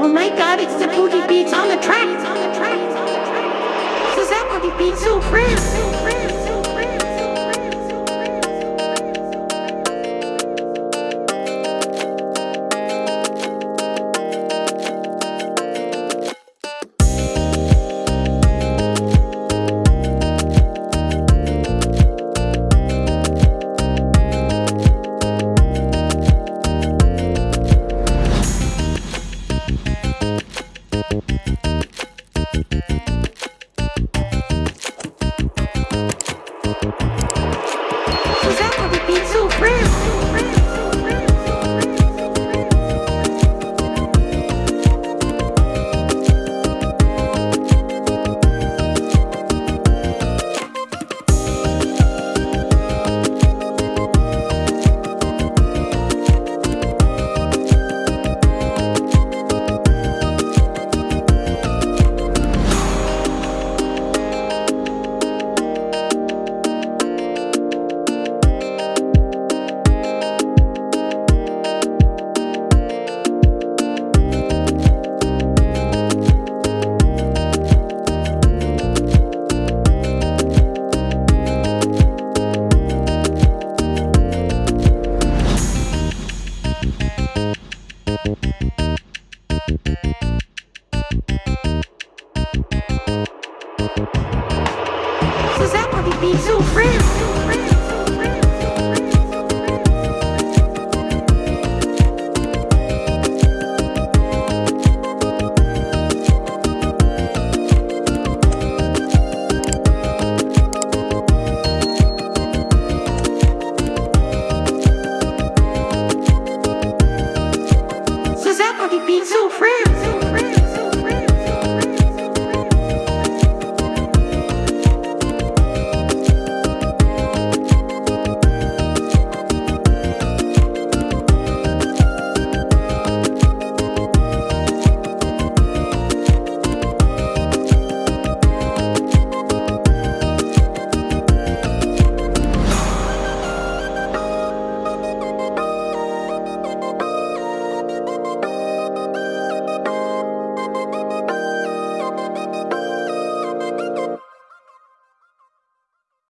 Oh my god, it's the boogie beats on the track. This is that boogie beats so real. baby be so real. being so free.